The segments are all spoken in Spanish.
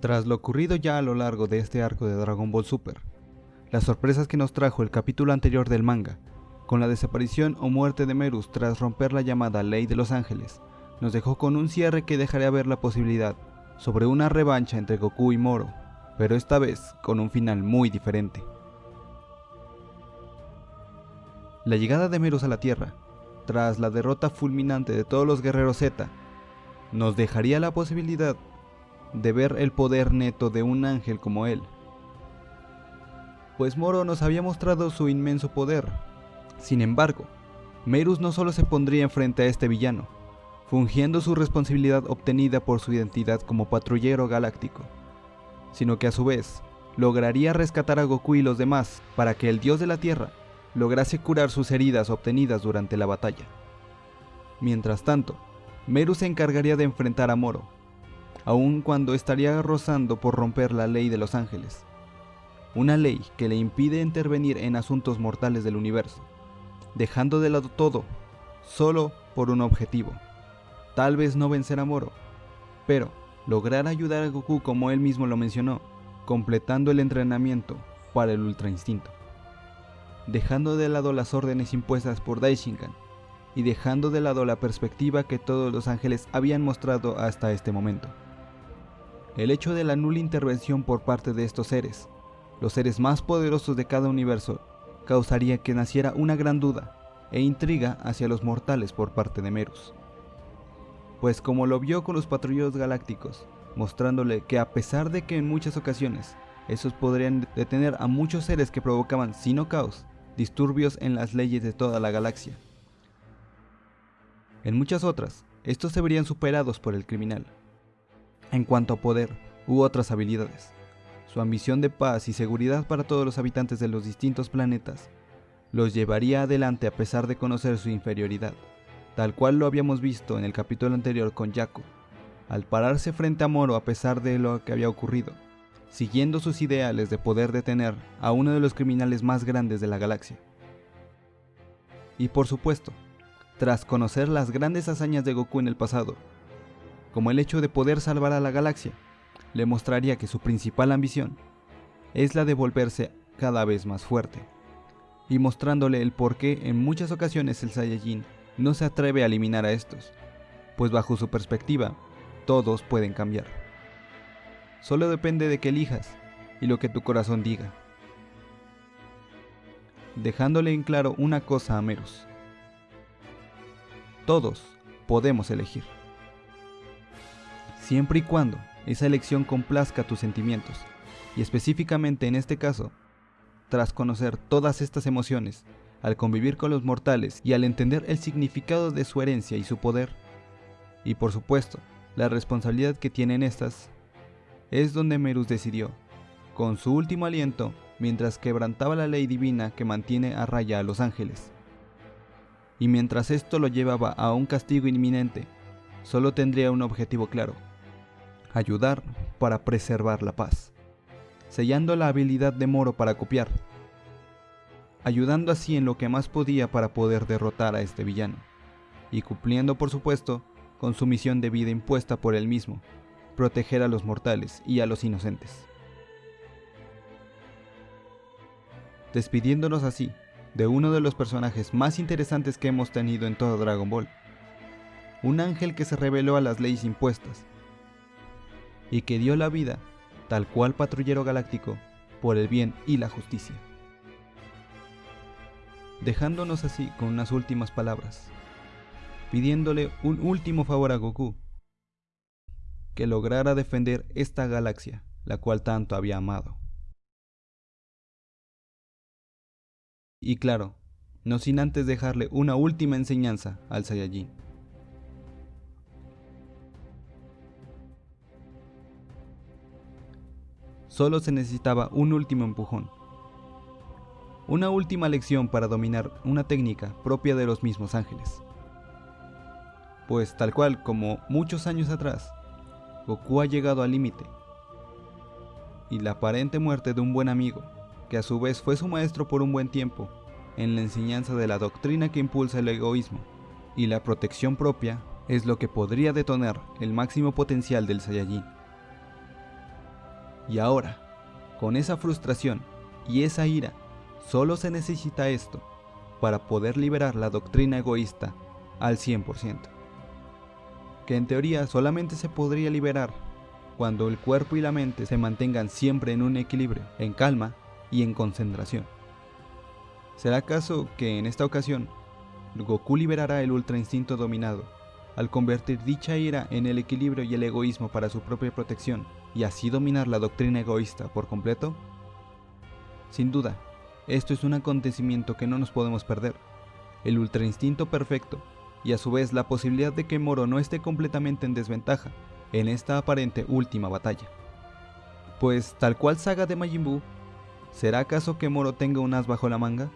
Tras lo ocurrido ya a lo largo de este arco de Dragon Ball Super, las sorpresas que nos trajo el capítulo anterior del manga, con la desaparición o muerte de Merus tras romper la llamada Ley de los Ángeles, nos dejó con un cierre que dejaría ver la posibilidad sobre una revancha entre Goku y Moro, pero esta vez con un final muy diferente. La llegada de Merus a la Tierra, tras la derrota fulminante de todos los guerreros Z, nos dejaría la posibilidad de ver el poder neto de un ángel como él. Pues Moro nos había mostrado su inmenso poder. Sin embargo, Merus no solo se pondría enfrente a este villano, fungiendo su responsabilidad obtenida por su identidad como patrullero galáctico, sino que a su vez lograría rescatar a Goku y los demás para que el dios de la Tierra lograse curar sus heridas obtenidas durante la batalla. Mientras tanto, Meru se encargaría de enfrentar a Moro, aun cuando estaría rozando por romper la ley de los ángeles, una ley que le impide intervenir en asuntos mortales del universo, dejando de lado todo, solo por un objetivo, tal vez no vencer a Moro, pero lograr ayudar a Goku como él mismo lo mencionó, completando el entrenamiento para el Ultra Instinto, dejando de lado las órdenes impuestas por Daishinkan y dejando de lado la perspectiva que todos los ángeles habían mostrado hasta este momento. El hecho de la nula intervención por parte de estos seres, los seres más poderosos de cada universo, causaría que naciera una gran duda e intriga hacia los mortales por parte de Merus. Pues como lo vio con los patrulleros galácticos, mostrándole que a pesar de que en muchas ocasiones esos podrían detener a muchos seres que provocaban, sino caos, disturbios en las leyes de toda la galaxia, en muchas otras, estos se verían superados por el criminal. En cuanto a poder u otras habilidades, su ambición de paz y seguridad para todos los habitantes de los distintos planetas los llevaría adelante a pesar de conocer su inferioridad, tal cual lo habíamos visto en el capítulo anterior con Jaco, al pararse frente a Moro a pesar de lo que había ocurrido, siguiendo sus ideales de poder detener a uno de los criminales más grandes de la galaxia. Y por supuesto, tras conocer las grandes hazañas de Goku en el pasado, como el hecho de poder salvar a la galaxia, le mostraría que su principal ambición es la de volverse cada vez más fuerte, y mostrándole el por qué en muchas ocasiones el Saiyajin no se atreve a eliminar a estos, pues bajo su perspectiva, todos pueden cambiar. Solo depende de que elijas y lo que tu corazón diga. Dejándole en claro una cosa a Merus. Todos podemos elegir. Siempre y cuando esa elección complazca tus sentimientos, y específicamente en este caso, tras conocer todas estas emociones, al convivir con los mortales y al entender el significado de su herencia y su poder, y por supuesto, la responsabilidad que tienen estas, es donde Merus decidió, con su último aliento, mientras quebrantaba la ley divina que mantiene a raya a los ángeles, y mientras esto lo llevaba a un castigo inminente, solo tendría un objetivo claro, ayudar para preservar la paz, sellando la habilidad de Moro para copiar, ayudando así en lo que más podía para poder derrotar a este villano, y cumpliendo por supuesto con su misión de vida impuesta por él mismo, proteger a los mortales y a los inocentes. Despidiéndonos así de uno de los personajes más interesantes que hemos tenido en todo Dragon Ball. Un ángel que se rebeló a las leyes impuestas y que dio la vida, tal cual patrullero galáctico, por el bien y la justicia. Dejándonos así con unas últimas palabras, pidiéndole un último favor a Goku, que lograra defender esta galaxia, la cual tanto había amado. Y claro, no sin antes dejarle una última enseñanza al Saiyajin. Solo se necesitaba un último empujón. Una última lección para dominar una técnica propia de los mismos ángeles. Pues tal cual como muchos años atrás, Goku ha llegado al límite. Y la aparente muerte de un buen amigo que a su vez fue su maestro por un buen tiempo, en la enseñanza de la doctrina que impulsa el egoísmo y la protección propia, es lo que podría detonar el máximo potencial del Saiyajin. Y ahora, con esa frustración y esa ira, solo se necesita esto para poder liberar la doctrina egoísta al 100%. Que en teoría solamente se podría liberar cuando el cuerpo y la mente se mantengan siempre en un equilibrio, en calma y en concentración. ¿Será acaso que en esta ocasión Goku liberará el ultra instinto dominado al convertir dicha ira en el equilibrio y el egoísmo para su propia protección y así dominar la doctrina egoísta por completo? Sin duda, esto es un acontecimiento que no nos podemos perder. El ultra instinto perfecto y a su vez la posibilidad de que Moro no esté completamente en desventaja en esta aparente última batalla. Pues tal cual saga de Majin Buu, ¿será acaso que Moro tenga un as bajo la manga?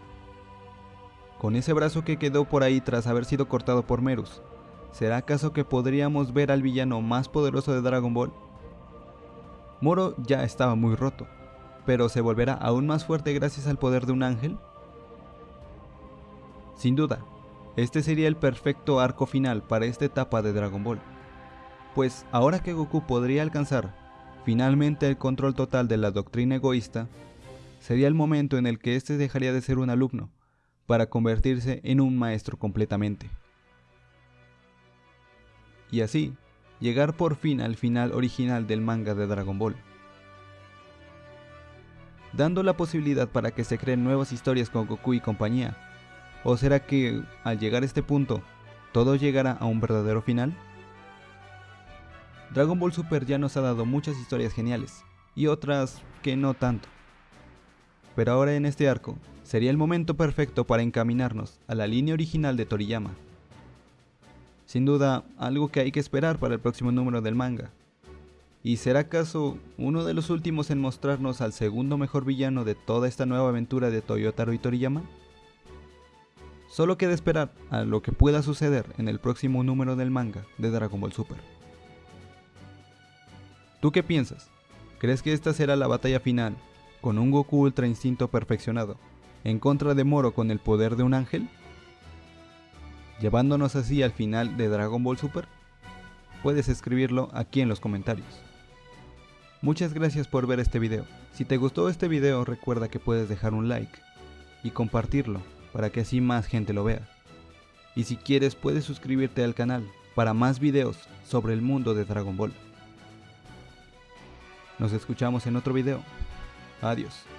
Con ese brazo que quedó por ahí tras haber sido cortado por Merus, ¿será acaso que podríamos ver al villano más poderoso de Dragon Ball? Moro ya estaba muy roto, pero ¿se volverá aún más fuerte gracias al poder de un ángel? Sin duda, este sería el perfecto arco final para esta etapa de Dragon Ball. Pues ahora que Goku podría alcanzar finalmente el control total de la doctrina egoísta, sería el momento en el que éste dejaría de ser un alumno para convertirse en un maestro completamente. Y así, llegar por fin al final original del manga de Dragon Ball. Dando la posibilidad para que se creen nuevas historias con Goku y compañía. ¿O será que, al llegar a este punto, todo llegará a un verdadero final? Dragon Ball Super ya nos ha dado muchas historias geniales, y otras que no tanto. Pero ahora en este arco, sería el momento perfecto para encaminarnos a la línea original de Toriyama, sin duda, algo que hay que esperar para el próximo número del manga. ¿Y será acaso uno de los últimos en mostrarnos al segundo mejor villano de toda esta nueva aventura de Toyotaro y Toriyama? Solo queda esperar a lo que pueda suceder en el próximo número del manga de Dragon Ball Super. ¿Tú qué piensas? ¿Crees que esta será la batalla final, con un Goku Ultra Instinto perfeccionado, en contra de Moro con el poder de un ángel? Llevándonos así al final de Dragon Ball Super? Puedes escribirlo aquí en los comentarios. Muchas gracias por ver este video. Si te gustó este video recuerda que puedes dejar un like y compartirlo para que así más gente lo vea. Y si quieres puedes suscribirte al canal para más videos sobre el mundo de Dragon Ball. Nos escuchamos en otro video. Adiós.